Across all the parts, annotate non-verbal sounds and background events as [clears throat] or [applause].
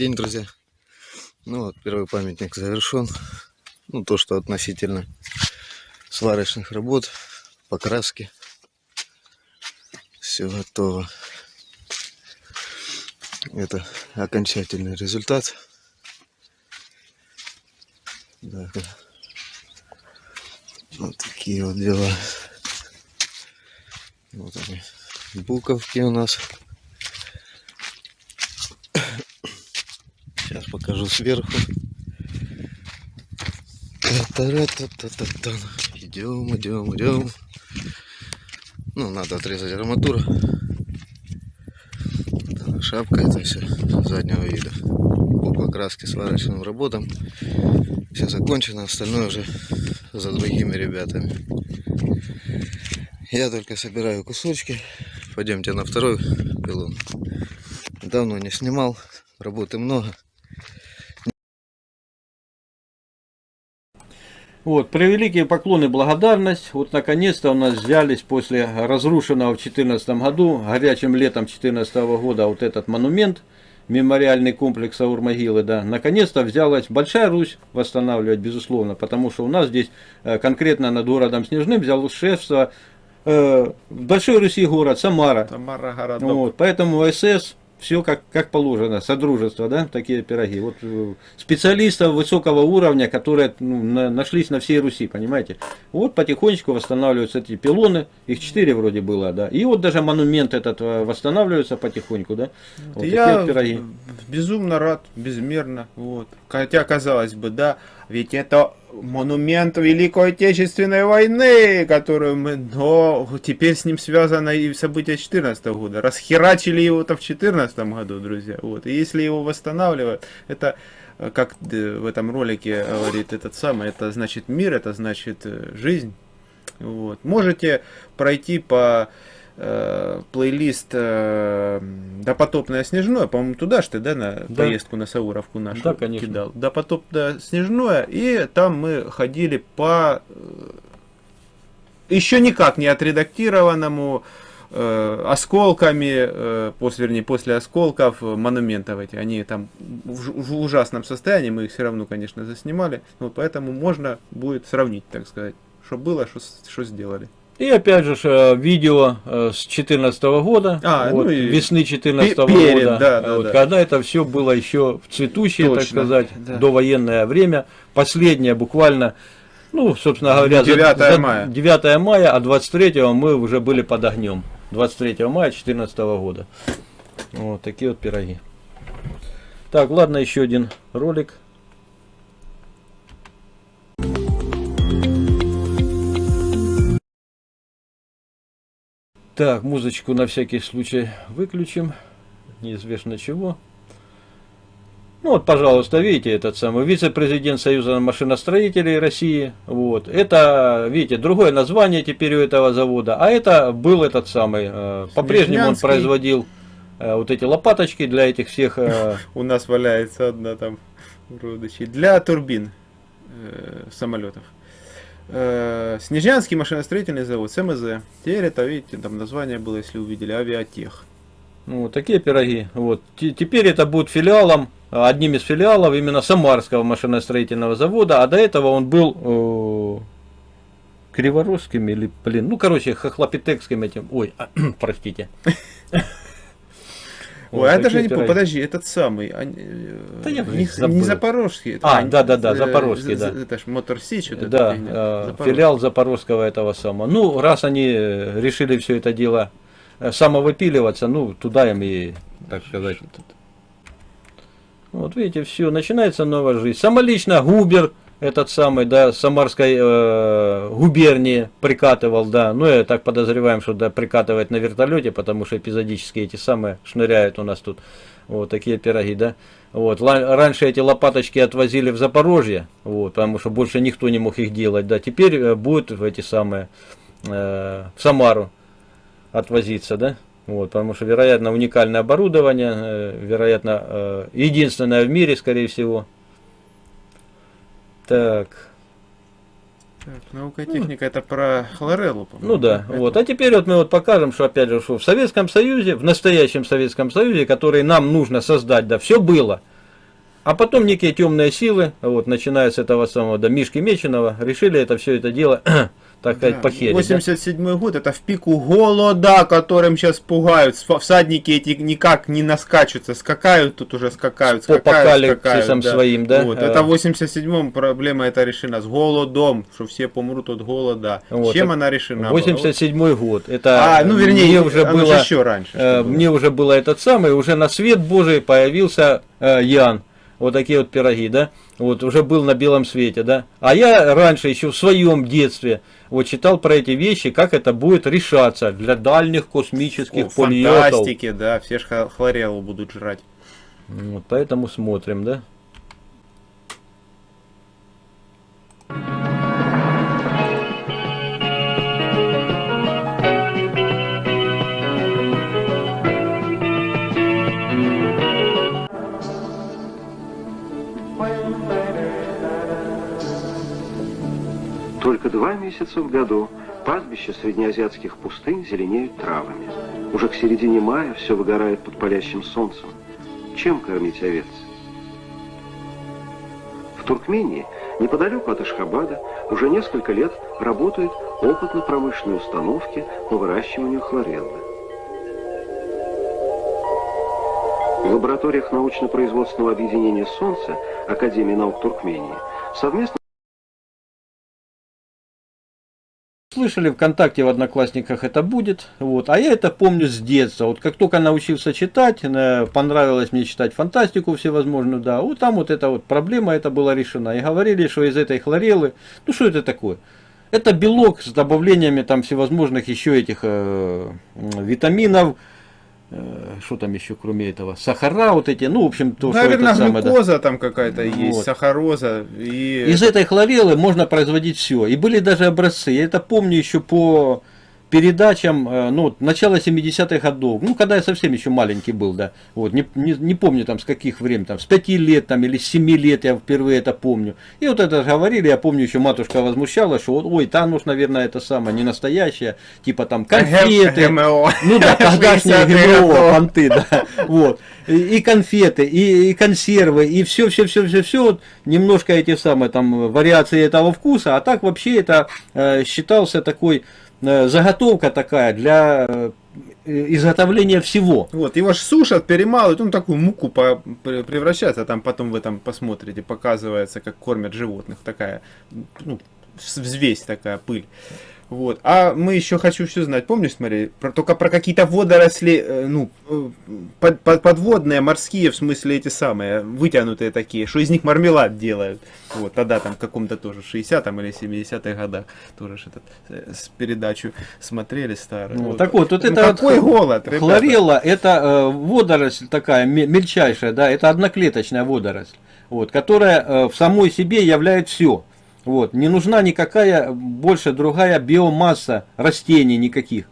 День, друзья. Ну вот, первый памятник завершен. Ну, то, что относительно сварочных работ, покраски. Все готово. Это окончательный результат. Да, вот такие вот дела. Вот они, буковки у нас. Сейчас покажу сверху. Идем, идем, идем. Ну, надо отрезать арматуру. Шапка это все заднего вида. По покраске сварочным работам. Все закончено, остальное уже за другими ребятами. Я только собираю кусочки. Пойдемте на второй пилон. Давно не снимал, работы много. Вот, превеликие поклоны и благодарность. Вот наконец-то у нас взялись после разрушенного в 2014 году, горячим летом 2014 года, вот этот монумент, мемориальный комплекс Аурмогилы, да, наконец-то взялась Большая Русь восстанавливать, безусловно, потому что у нас здесь э, конкретно над городом Снежным взял шефство э, Большой Руси город Самара. Самара городок. Вот, поэтому СС все как, как положено, содружество, да, такие пироги. Вот э, специалистов высокого уровня, которые ну, на, нашлись на всей Руси, понимаете. Вот потихонечку восстанавливаются эти пилоны, их четыре вроде было, да. И вот даже монумент этот э, восстанавливается потихоньку, да. Вот Я пироги. безумно рад, безмерно, вот. Хотя, казалось бы, да, ведь это монумент Великой Отечественной войны, которую мы... Но теперь с ним связано и события 2014 года. Расхерачили его-то в 2014 году, друзья. Вот. И если его восстанавливают, это э, как в этом ролике говорит этот самый, это значит мир, это значит э, жизнь. Вот. Можете пройти по э, плейлист э, «Допотопное снежное», по-моему, туда же ты, да, на да. поездку на Сауровку нашу да, конечно. кидал. «Допотопное снежное», и там мы ходили по э, еще никак не отредактированному э, осколками, э, после, вернее, после осколков монументов эти, они там в, в ужасном состоянии, мы их все равно, конечно, заснимали, вот поэтому можно будет сравнить, так сказать, что было, что сделали. И опять же э, видео э, с 2014 года, а, вот, ну и весны 2014 года, да, да, вот, да. когда это все было еще в цветущее, Точно, так сказать, да. довоенное время. Последнее буквально, ну, собственно говоря, 9 за, мая. 9 мая, а 23 мы уже были под огнем. 23 мая 2014 года. Вот такие вот пироги. Так, ладно, еще один ролик. Так, музычку на всякий случай выключим. Неизвестно чего. Ну вот, пожалуйста, видите, этот самый вице-президент Союза машиностроителей России. Вот. Это, видите, другое название теперь у этого завода. А это был этот самый, э, по-прежнему он производил э, вот эти лопаточки для этих всех... Э, [laughs] у нас валяется одна там родочи. Для турбин самолетов. Э, Снежанский машиностроительный завод, СМЗ. Теперь это, видите, там название было, если увидели, авиатех. Ну, вот такие пироги. Вот. Теперь это будет филиалом, одним из филиалов именно Самарского машиностроительного завода, а до этого он был э, Криворусским или, блин, ну, короче, Хохлопитекским этим, ой, [clears throat] простите. [laughs] Ой, вот, а даже не помню, подожди, этот самый, они, э, да я не, не Запорожский. А, да, да, да, Запорожский, да. Это ж Мотор Сич. Вот да, э, филиал Запорожского этого самого. Ну, раз они решили все это дело э, самовыпиливаться, ну, туда им и, так сказать. Вот видите, все, начинается новая жизнь. Самолично Губер, этот самый, да, Самарской э, губернии прикатывал, да, ну, я так подозреваем, что, да, прикатывает на вертолете, потому что эпизодически эти самые шныряют у нас тут, вот такие пироги, да. Вот, раньше эти лопаточки отвозили в Запорожье, вот, потому что больше никто не мог их делать, да, теперь э, будут эти самые, э, в Самару отвозиться, да. Вот, потому что, вероятно, уникальное оборудование, э, вероятно, э, единственное в мире, скорее всего, так. Так, наука и техника это про хлореллу, Ну да, это... вот. А теперь вот мы вот покажем, что опять же, что в Советском Союзе, в настоящем Советском Союзе, который нам нужно создать, да, все было. А потом некие темные силы, вот, начиная с этого самого, да, Мишки Меченого, решили это все это дело, так сказать, Да, похерить. да. 87 год, это в пику голода, которым сейчас пугают. Всадники эти никак не наскачутся, скакают тут уже, скакают, По скакают, апокалипсисам скакают, своим, да? Вот, Э. это в 87-м проблема эта решена, с голодом, что все помрут от голода. Вот, Чем так она решена? была? 87 год. Это А, ну вернее, мне уже было, еще раньше. э, было. мне уже было этот самый, уже на свет Божий появился э, Ян. Вот такие вот пироги, да? Вот уже был на белом свете, да? А я раньше, еще в своем детстве, вот читал про эти вещи, как это будет решаться для дальних космических О, полетов. фантастики, да, все ж ха- хлореллу будут жрать. Вот, поэтому смотрим, да? Только два месяца в году пастбища среднеазиатских пустынь зеленеют травами. Уже к середине мая все выгорает под палящим солнцем. Чем кормить овец? В Туркмении, неподалеку от Ашхабада, уже несколько лет работают опытно-промышленные установки по выращиванию хлореллы. В лабораториях научно-производственного объединения «Солнце» Академии наук Туркмении совместно Слышали ВКонтакте в Одноклассниках это будет, вот, а я это помню с детства, вот как только научился читать, понравилось мне читать фантастику всевозможную, да, вот там вот эта вот проблема это была решена, и говорили, что из этой хлореллы, ну что это такое? Это белок с добавлениями там всевозможных еще этих э, витаминов, что там еще кроме этого, сахара вот эти, ну в общем то, Наверное, что это самое, да. глюкоза там какая-то есть, Вот. сахароза. И... Из этой хлореллы можно производить все. И были даже образцы. Я это помню еще по передачам, э, ну, начала 70-х годов, ну, когда я совсем еще маленький был, да, вот, не, не, не помню там с каких времен, там, с 5 лет там или с 7 лет я впервые это помню. И вот это говорили, я помню, еще матушка возмущалась, что, ой, там уж, наверное, это самое, не настоящее, типа там конфеты, ГМО. ну да, [laughs] тогдашние 60-х ГМО, понты, да. Вот. И, и конфеты, и, и консервы, и все, все, все, все, все, вот немножко эти самые там вариации этого вкуса, а так вообще это э, считался такой заготовка такая для э, изготовления всего. Вот, его ж сушат, перемалывают, он такую муку по- пре- превращается, там потом в этом посмотрите, показывается, как кормят животных, такая, ну, взвесь такая, пыль. Вот. А мы еще хочу все знать, помнишь, смотри, про, только про какие-то водоросли, э, ну, э, под- под- подводные, морские, в смысле эти самые, вытянутые такие, что из них мармелад делают. Вот, тогда там в каком-то тоже 60-м или 70-х годах тоже этот, э, с передачу смотрели старую. Ну, так вот, вот Ну, это вот какой голод, ребята. Хлорелла это э, водоросль такая ме- мельчайшая, да, это одноклеточная водоросль, вот, которая э, в самой себе являет все. Вот, не нужна никакая больше другая биомасса растений никаких.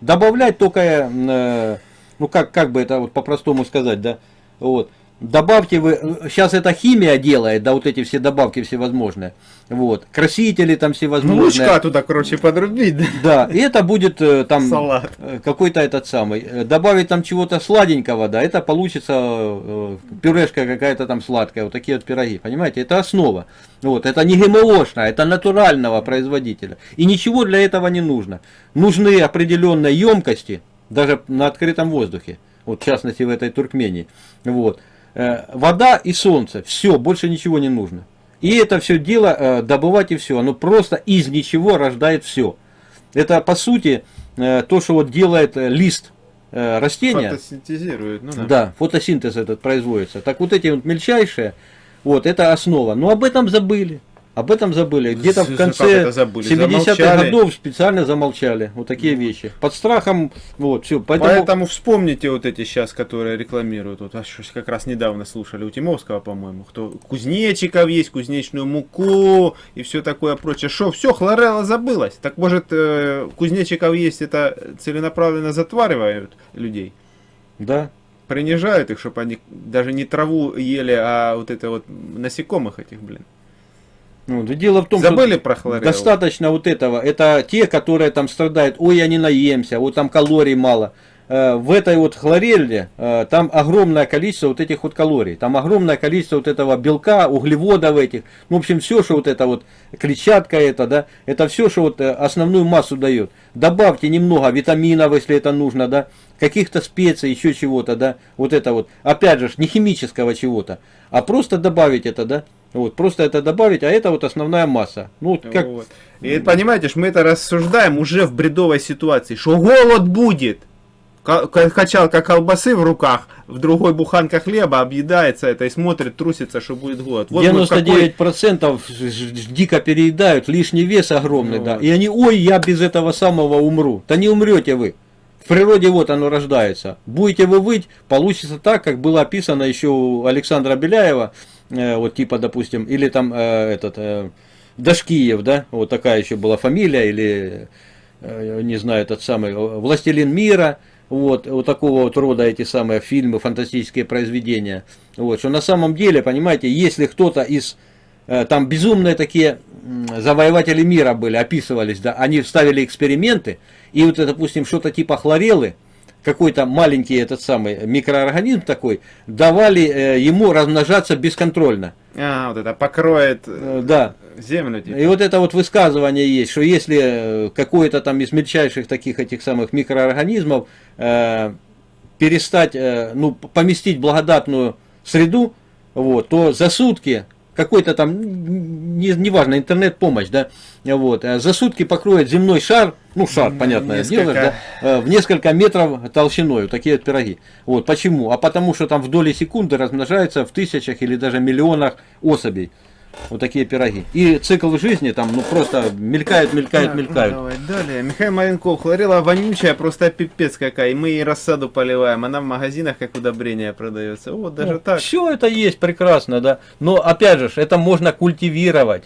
Добавлять только, э, ну как, как бы это вот по-простому сказать, да, вот. Добавьте вы, сейчас это химия делает, да, вот эти все добавки всевозможные, вот, красители там Ну, всевозможные. лучка туда, короче, подрубить, да? Да, и это будет э, там э, какой-то этот самый. э, Добавить там чего-то сладенького, да, это получится пюрешка какая-то там сладкая, вот такие вот пироги, понимаете, это основа. Вот, это не ГМОшная, это натурального производителя. И ничего для этого не нужно. Нужны определенные емкости, даже на открытом воздухе, вот в частности в этой Туркмении. Вот. Э, Вода и солнце, все, больше ничего не нужно. И это все дело э, добывать и все, оно просто из ничего рождает все. Это по сути э, то, что вот делает лист растения. Фотосинтезирует, ну да. Да, фотосинтез этот производится. Так вот эти вот мельчайшие, вот это основа. Но об этом забыли. Об этом забыли. Где-то в конце это забыли? 70-х Замолчали? годов специально замолчали. Вот такие вещи. Под страхом, вот, все. Поэтому, Поэтому вспомните вот эти сейчас, которые рекламируют. Вот, а как раз недавно слушали у Тимовского, по-моему, кто кузнечиков есть, кузнечную муку и все такое прочее. Что, все, хлорелла забылась. Так может, э, кузнечиков есть, это целенаправленно затваривают людей? да. Принижают их, чтобы они даже не траву ели, а вот это вот насекомых этих, блин. Ну, да дело в том, Забыли что про хлореллу? достаточно вот этого. Это те, которые там страдают, ой, я не наемся, вот там калорий мало. э, в этой вот хлорелле э, там огромное количество вот этих вот калорий, там огромное количество вот этого белка, углеводов этих, ну, в общем, все, что вот это вот клетчатка это, да, это все, что вот э, основную массу дает. Добавьте немного витаминов, если это нужно, да, каких-то специй, еще чего-то, да, вот это вот, опять же, не химического чего-то, а просто добавить это, да, вот, просто это добавить, а это вот основная масса. Ну, вот как, Вот. И понимаете, мы это рассуждаем уже в бредовой ситуации, что голод будет. Ка- ка- Качалка колбасы в руках, в другой буханка хлеба объедается это и смотрит, трусится, что будет голод. Вот мы в какой- 99% ж- ж- дико переедают, лишний вес огромный, Ну да. вот. И они, ой, я без этого самого умру. Да не умрете вы. В природе вот оно рождается. Будете вы выть, получится так, как было описано еще у Александра Беляева, вот типа, допустим, или там э, этот э, Дашкиев, да, вот такая еще была фамилия, или э, не знаю, этот самый э, Властелин мира, вот, вот такого вот рода эти самые фильмы, фантастические произведения. Вот, что на самом деле, понимаете, если кто-то из э, там безумные такие завоеватели мира были, описывались, да, они вставили эксперименты, и вот, допустим, что-то типа хлорелы, какой-то маленький этот самый микроорганизм такой, давали э, ему размножаться бесконтрольно. А, вот это покроет Э, э, да. землю. типа. И вот это вот высказывание есть, что если какой-то там из мельчайших таких этих самых микроорганизмов э, перестать, э, ну, поместить благодатную среду, вот, то за сутки какой-то там, не, неважно, интернет-помощь, да, вот, э, за сутки покроет земной шар, ну, шар, понятное несколько. дело, да, э, в несколько метров толщиной, вот такие вот пироги. Вот, почему? А потому что там в доли секунды размножается в тысячах или даже миллионах особей. Вот такие пироги. И цикл жизни там, ну, просто мелькают, мелькают, Так, мелькают. Давай далее. Михаил Маленков, хлорела вонючая, просто пипец какая. И мы ей рассаду поливаем. Она в магазинах как удобрение продается. Вот даже так. Все это есть прекрасно, да. Но опять же, это можно культивировать.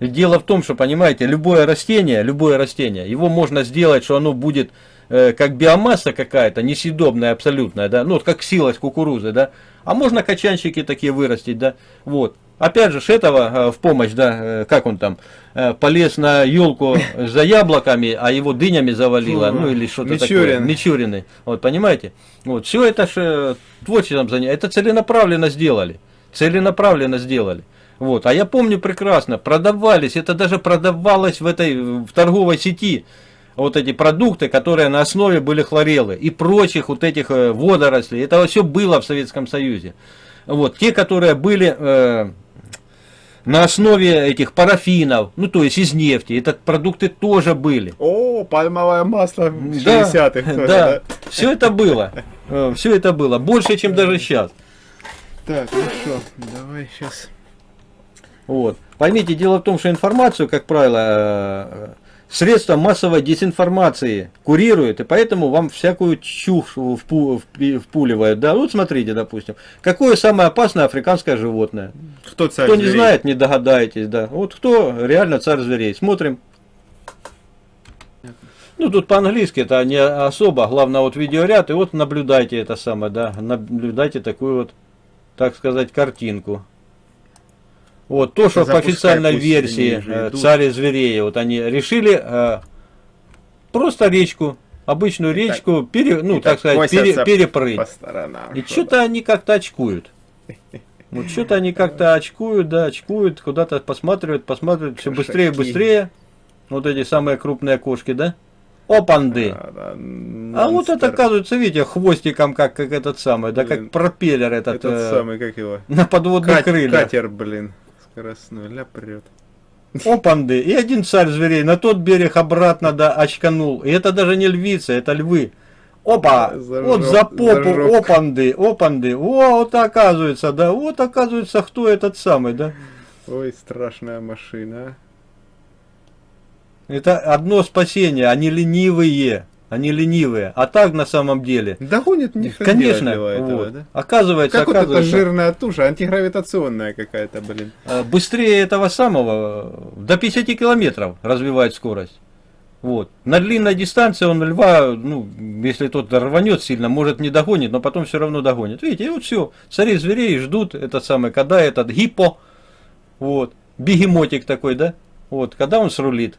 Дело в том, что, понимаете, любое растение, любое растение, его можно сделать, что оно будет э, как биомасса какая-то, несъедобная абсолютная, да, ну, вот как силость кукурузы, да, а можно качанчики такие вырастить, да, вот. Опять же, этого э, в помощь, да, э, как он там, э, полез на елку [laughs] за яблоками, а его дынями завалило, ну или что-то такое. Мичурин. Мичурины. Вот, понимаете? Вот, все это же творчеством занятие. Это целенаправленно сделали. Целенаправленно сделали. Вот, а я помню прекрасно, продавались, это даже продавалось в этой в торговой сети, вот эти продукты, которые на основе были хлорелы и прочих вот этих водорослей. Это все было в Советском Союзе. Вот, те, которые были э, на основе этих парафинов, ну то есть из нефти, это продукты тоже были. О, пальмовое масло в Да, 60-х. [laughs] тоже, да, все это было, все это было, больше, чем даже сейчас. Так, ну что, давай сейчас. Вот. Поймите, дело в том, что информацию, как правило, э, средства массовой дезинформации курируют, и поэтому вам всякую чушь впуливают. Да, вот смотрите, допустим, какое самое опасное африканское животное. Кто царь Кто не зверей? знает, не догадаетесь, да. Вот кто реально царь зверей. Смотрим. Ну, тут по-английски это не особо, главное вот видеоряд, и вот наблюдайте это самое, да, наблюдайте такую вот, так сказать, картинку. Вот то, что по официальной версии э, царь зверей, вот они решили э, просто речку, обычную речку, пере, ну, так сказать, пере- перепрыть. Сторонам. И что что-то они как-то очкуют. [laughs] Вот что-то они как-то очкуют, да, очкуют, куда-то посматривают, посматривают, все быстрее и быстрее. Вот эти самые крупные кошки, да? Опанды. Да, да, А вот это, оказывается, видите, хвостиком, как, как этот самый, да, Блин. как пропеллер этот, Этот э, самый, как его? на подводных Кат- крыльях. Катер, блин. Скоростной, ля прет. Опанды. И один царь зверей на тот берег обратно, да, очканул. И это даже не львицы, это львы. Опа! Зажег- вот за попу, зажег. опанды, опанды. О, вот оказывается, да, вот оказывается, кто этот самый, да. Ой, страшная машина. Это одно спасение, они ленивые. Они ленивые. А так на самом деле. Догонит не Конечно, этого, вот. да? оказывается, Как вот эта оказывается, жирная туша, антигравитационная какая-то, блин. э, быстрее этого самого, э, до 50 километров развивает скорость. Вот. На длинной дистанции он льва, ну, если тот рванет сильно, может не догонит, но потом все равно догонит. Видите, и вот все. Цари зверей ждут этот самый, когда этот гипо, вот, бегемотик такой, да, вот, когда он срулит.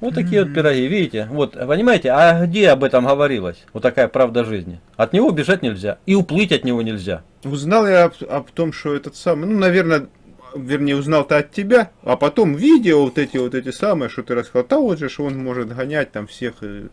Вот такие вот пироги, видите? Вот, понимаете, а где об этом говорилось? Вот такая правда жизни. От него бежать нельзя. И уплыть от него нельзя. Узнал я об, об том, что этот самый, ну, наверное, вернее, узнал-то от тебя, а потом видео вот эти вот эти самые, что ты рассказал, да же ж он может гонять там всех, э,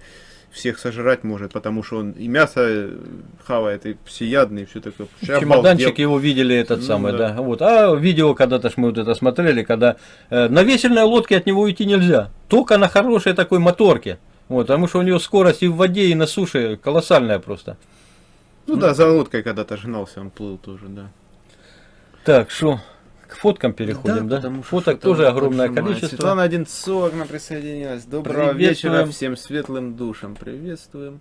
всех сожрать может, потому что он и мясо э, хавает, и всеядный, и все такое. Я Чемоданчик обалдел. его видели этот Ну, самый, да. да. Вот. А видео когда-то ж мы вот это смотрели, когда э, на весельной лодке от него уйти нельзя. Только на хорошей такой моторке. Вот, потому что у него скорость и в воде, и на суше колоссальная просто. Ну да, за лодкой когда-то гнался, он плыл тоже, да. Так, что, к фоткам переходим, да? потому что Фоток тоже огромное поджимает. количество. Светлана Одинцова к нам присоединилась. Доброго вечера всем светлым душам. Приветствуем.